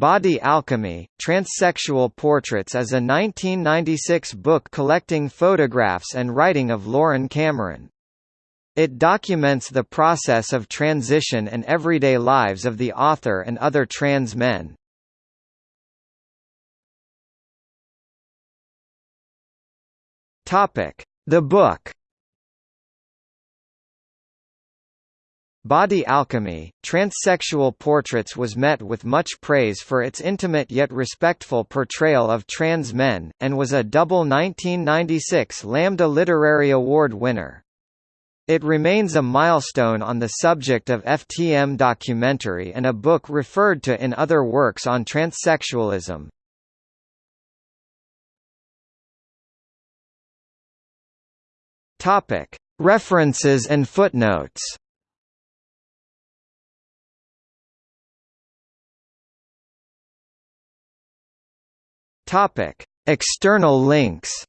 Body Alchemy, Transsexual Portraits is a 1996 book collecting photographs and writing of Loren Cameron. It documents the process of transition and everyday lives of the author and other trans men. The book Body Alchemy, Transsexual Portraits was met with much praise for its intimate yet respectful portrayal of trans men, and was a double 1996 Lambda Literary Award winner. It remains a milestone on the subject of FTM documentary and a book referred to in other works on transsexualism. References and footnotes Topic: External links.